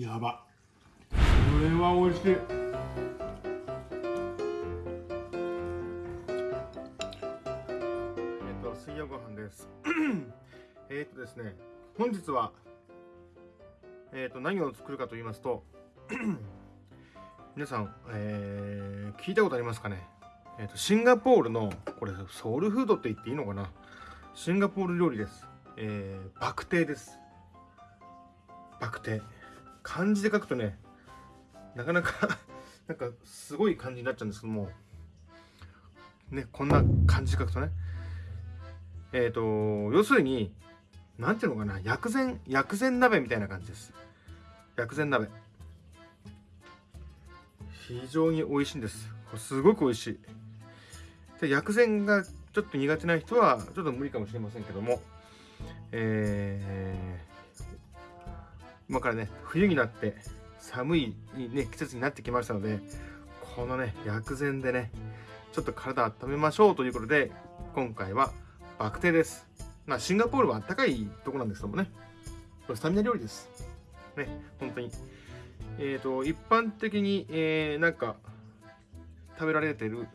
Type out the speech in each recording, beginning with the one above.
やば。これは美味しい。えっと水曜ご飯です。えっとですね本日はえっと何を作るかと言いますと 皆さん、えー、聞いたことありますかね？えっ、とシンガポールのこれソウルフードって言っていいのかな？シンガポール料理です。えー、バクテーです。バクテー。漢字で書くとねなかなか なんかすごい感じになっちゃうんですけども。ねこんな感じで書くとね。えっ、ー、と要するに何ていうのかな薬膳薬膳鍋みたいな感じです。薬膳鍋。非常に美味しいんです。すごく美味しい。で薬膳がちょっと苦手な人はちょっと無理かもしれませんけども。えー、今からね冬になって寒い、ね、季節になってきましたのでこのね薬膳でねちょっと体温めましょうということで今回はバクテです。まあシンガポールはあったかいとこなんですけどもね。これスタミナ料理です。ね本当に。えっ、ー、と一般的に、えー、なんか食べられてる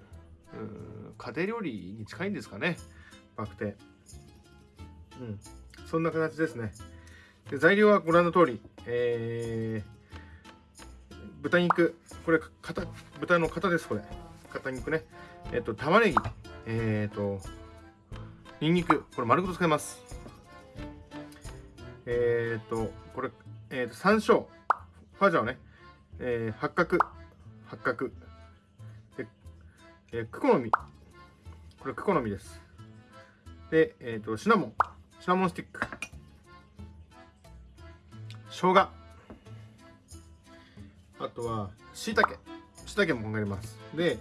家庭料理に近いんですかね。バクテうん。そんな形ですね。で材料はご覧の通り、えー、豚肉。これ肩豚の肩ですこれ。肩肉ね。えっ、と玉ねぎ。えっ、ー、とにんにくこれ丸ごと使います。えっ、ー、とこれえっ、と山椒。ファジャオね、え八角。八角。で、えー、クコの実これクコの実です。でえっ、とシナモン。シナモンスティック。生姜。あとはしいたけしいたけも考えます。で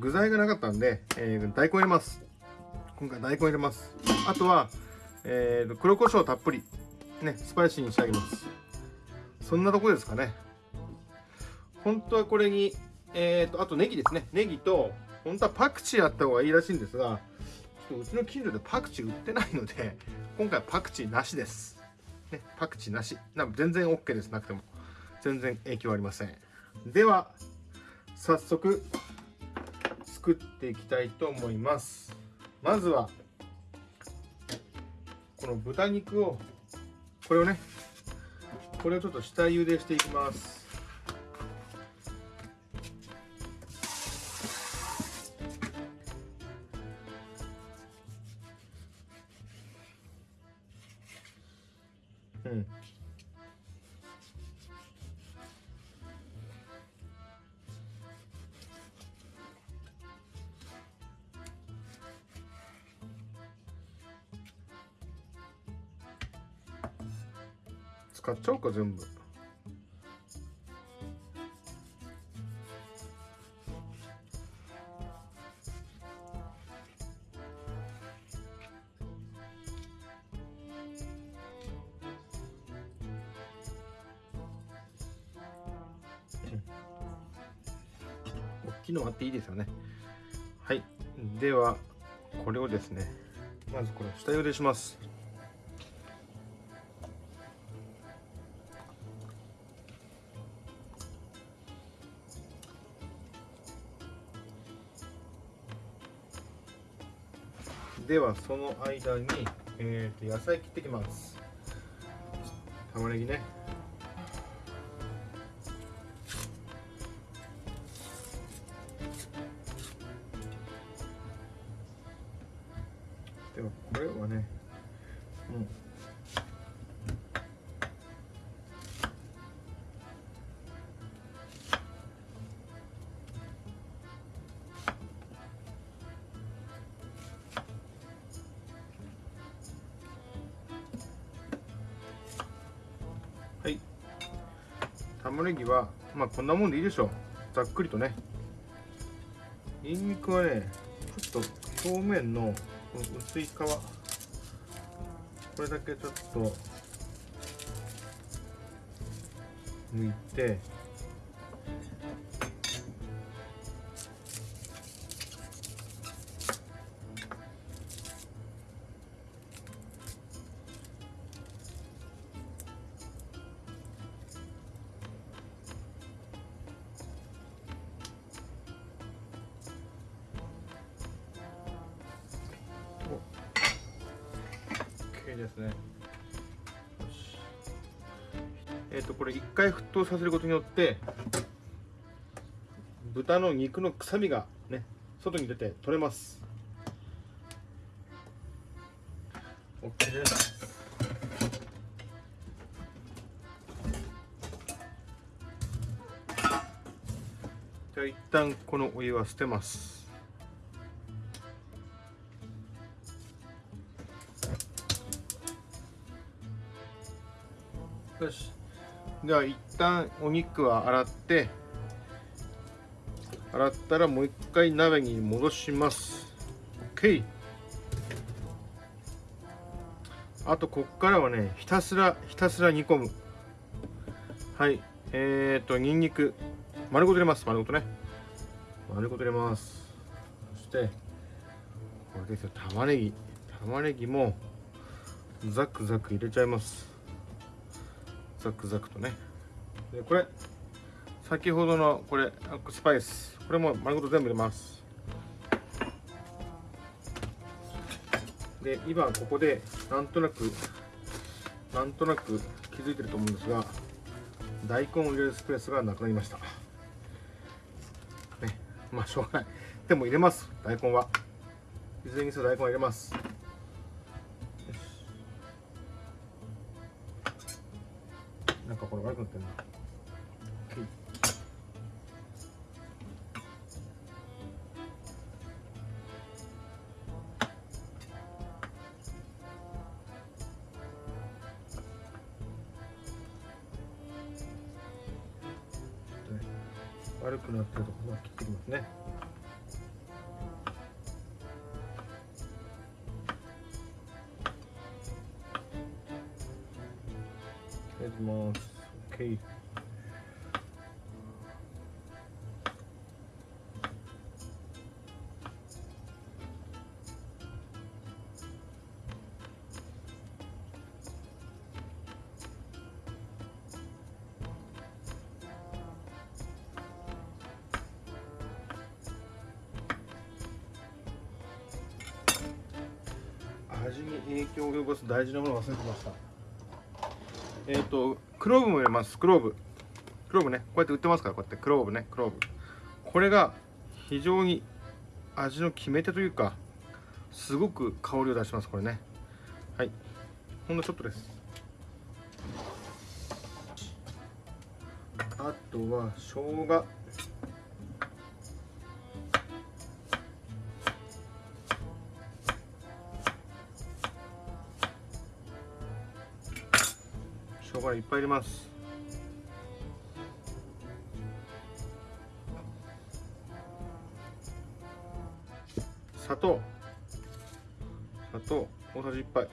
具材がなかったんで、えー、大根入れます。今回大根入れます。あとは、えー、黒胡椒たっぷり。ねスパイシーに仕上げます。そんなとこですかね。本当はこれにえーとあとネギですね。ネギと本当はパクチーあった方がいいらしいんですがちょっとうちの近所でパクチー売ってないので今回パクチーなしです。ね、パクチーなし。な全然 OK です。なくても。全然影響ありません。では、早速、作っていきたいと思います。まずは、この豚肉を、これをね、これをちょっと下茹でしていきます。うん使っちゃおうか全部。大きいのあっていいですよね。はい。ではこれをですねまずこれ下茹でします。ではその間に、えー、と野菜切ってきます。玉ねぎね。でもこれはねうはい。玉ねぎはまあこんなもんでいいでしょう。ざっくりとね。にんにくはねちょっと表面のこの薄い皮これだけちょっと。抜いて。いですね。えっ、ー、とこれ一回沸騰させることによって豚の肉の臭みがね外に出て取れます。OK です。じゃあ一旦このお湯は捨てます。よし。では一旦お肉は洗って洗ったらもう一回鍋に戻します。OK あとこっからはねひたすらひたすら煮込む。はい。えーとにんにく丸ごと入れます。丸ごとね。丸ごと入れます。そしてこれですよ。玉ねぎ。玉ねぎもザクザク入れちゃいます。ザクザクとね。でこれ先ほどのこれスパイス。これも丸ごと全部入れます。で今ここでなんとなくなんとなく気づいてると思うんですが大根を入れるスペースがなくなりました。ねまあしょうがない。でも入れます。大根は。いずれにせよ大根は入れます。くなってる悪くなってるところは切ってきますね。影響を及ぼす大事なものを忘れてました。えっ、ー、とクローブも入れます。クローブ。クローブね。こうやって売ってますからこうやって。クローブね。クローブ。これが非常に味の決め手というかすごく香りを出しますこれね。はい。ほんのちょっとです。あとは生姜。いっぱい入れます。砂糖。砂糖。大さじ1杯。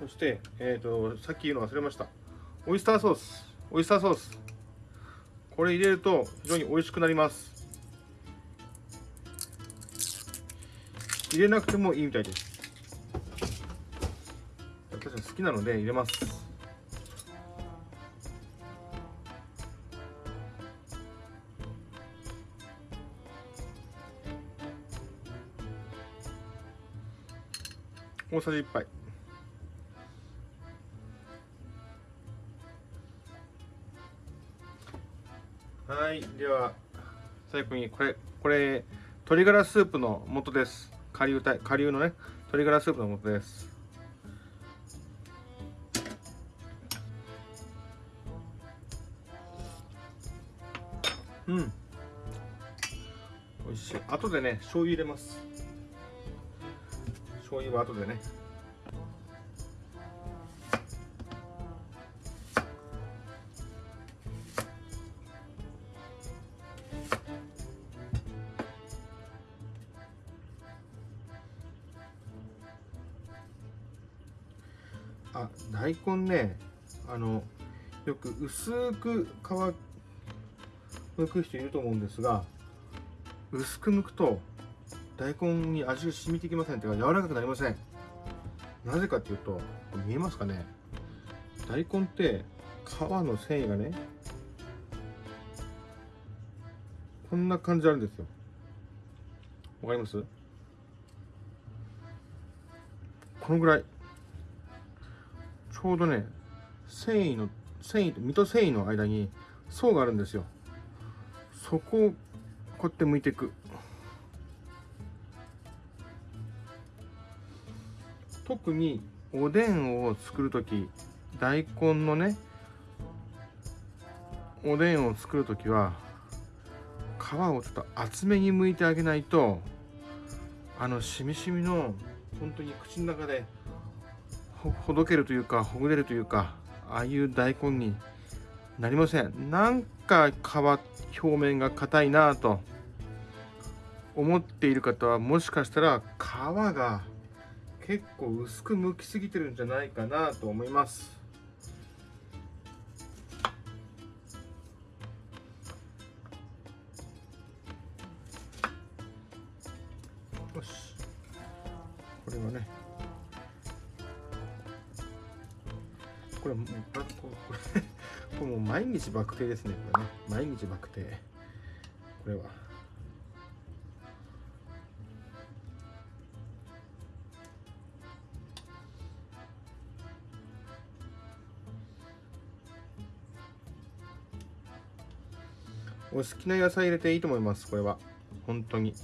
そしてえっ、ー、とさっき言うの忘れました。オイスターソース。オイスターソース。これ入れると非常に美味しくなります。入れなくてもいいみたいです。きなので入れます。大さじ1杯。はいでは最後にこれこれ鶏ガラスープの素です。顆粒体顆粒のね鶏ガラスープの素です。うん。美味しい。後でね醤油入れます。醤油は後でね。あ大根ねあのよく薄く皮剥く人いると思うんですが薄く剥くと大根に味が染みてきませんというか柔らかくなりません。なぜかっていうと見えますかね。大根って皮の繊維がねこんな感じあるんですよ。わかります？このぐらい。ちょうどね繊維の繊維と身と繊維の間に層があるんですよ。そこをこうやって剥いていく。特におでんを作る時大根のねおでんを作る時は皮をちょっと厚めに剥いてあげないとあのしみしみの本当に口の中でほほどけるというかほぐれるというかああいう大根になりません。なんか皮表面が硬いなぁと思っている方はもしかしたら皮が結構薄く剥きすぎてるんじゃないかなと思います。日バク転ですねこれね。毎日バク転これは。お好きな野菜入れていいと思いますこれは。本当に。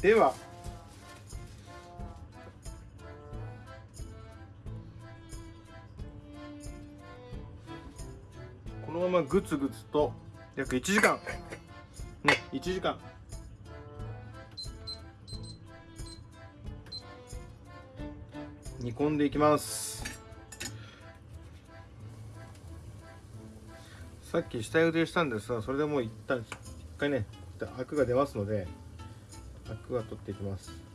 では。このままグツグツと約1時間。ね1時間。煮込んでいきます。さっき下茹でしたんですがそれでもう一旦一回ねアクが出ますのでアクは取っていきます。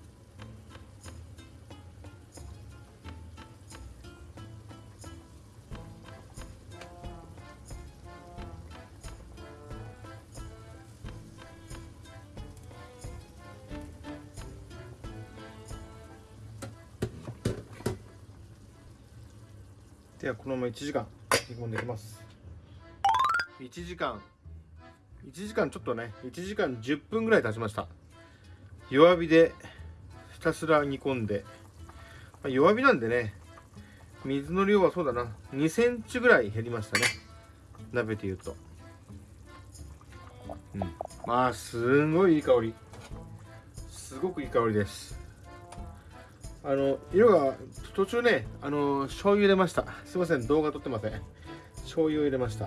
はこのまま1時間煮込んでいきます。1時間。1時間ちょっとね1時間10分ぐらい経ちました。弱火でひたすら煮込んで、まあ、弱火なんでね水の量はそうだな。2センチぐらい減りましたね。鍋でいうと。うん。まあすんごいいい香り。すごくいい香りです。あの色が途中ねあの醤油入れました。すいません動画撮ってません。醤油を入れました。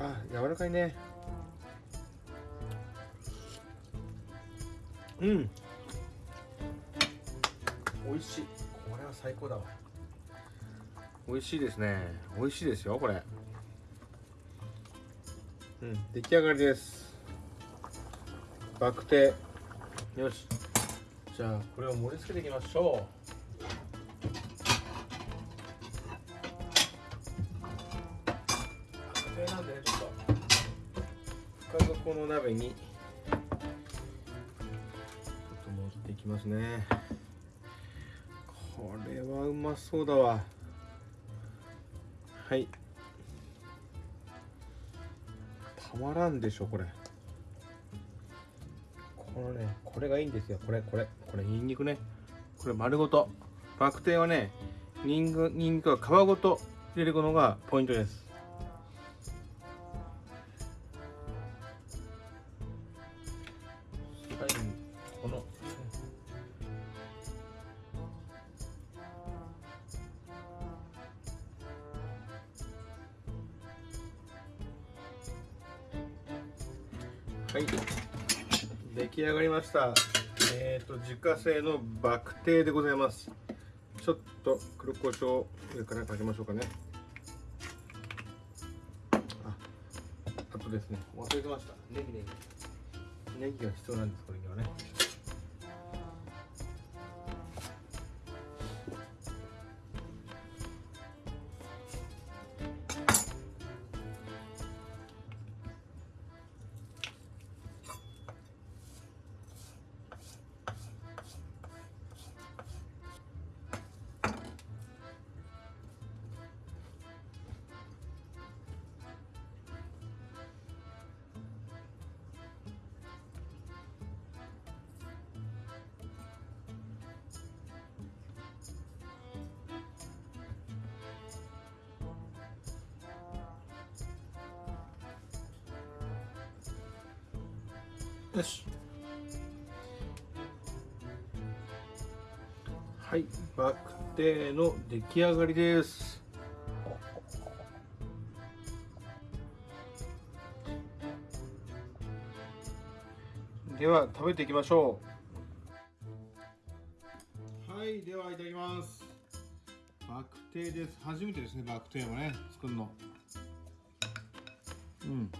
あ柔らかいね。うん。美味しい。これは最高だわ。美味しいですね。美味しいですよこれ。うん出来上がりです。バクテ。よし。じゃあこれを盛り付けていきましょう。バクテなんでねちょっと。深底の鍋にちょっと盛っていきますね。これはうまそうだわ。はい。たまらんでしょこれ。ね。これがいいんですよ。これこれこれニンニクね。これ丸ごと。バクテはねニンニクニンニクは皮ごと入れるのがポイントです。最後にこの。はい。出来上がりました。えっ、ー、と自家製のバクテーでございます。ちょっと黒胡椒上からかけましょうかね。ああとですね。忘れてました。ネギネギ。ネギが必要なんですこれにはねよし。はいバクテーの出来上がりです。では食べていきましょう。はいではいただきます。バクテーです。初めてですねバクテーをね作るの。うん。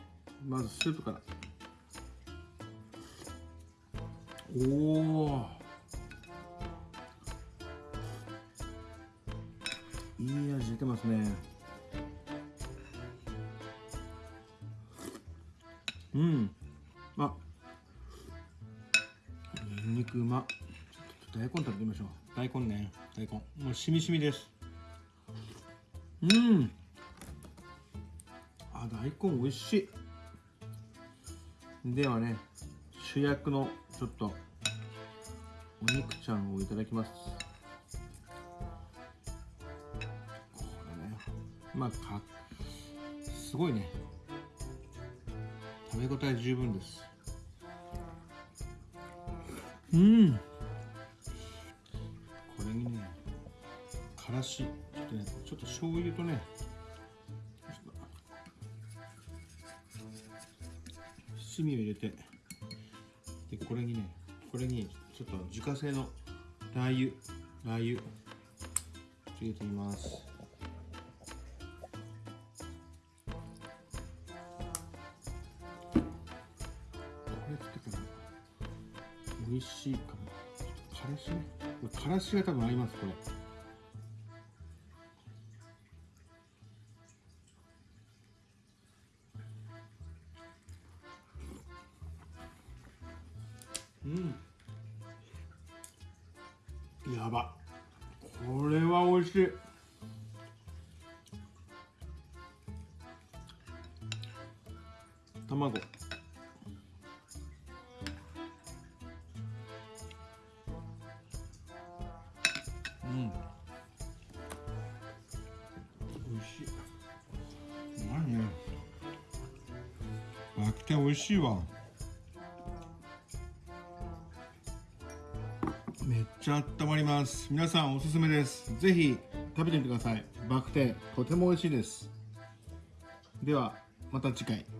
まずスープから。おおいい味出てますね。うん。あ。ニンニクうま大根食べてみましょう。大根ね。大根。もうしみしみです。うん。あ大根美味しい。ではね主役のちょっとお肉ちゃんをいただきます。これねまあかすごいね。食べ応え十分です。うん。これにねからし。ちょっとねちょっと醤油とね七味を入れてでこれにねこれにちょっと自家製のラー油ラー油入れてみます。これってから美味しいかも。からしね。からしが多分合いますこれ。うん。美味しい。うまいね。あきて美味しいわ。めっちゃ温まります。皆さんおすすめです。ぜひ食べてみてください。バクテとても美味しいです。ではまた次回。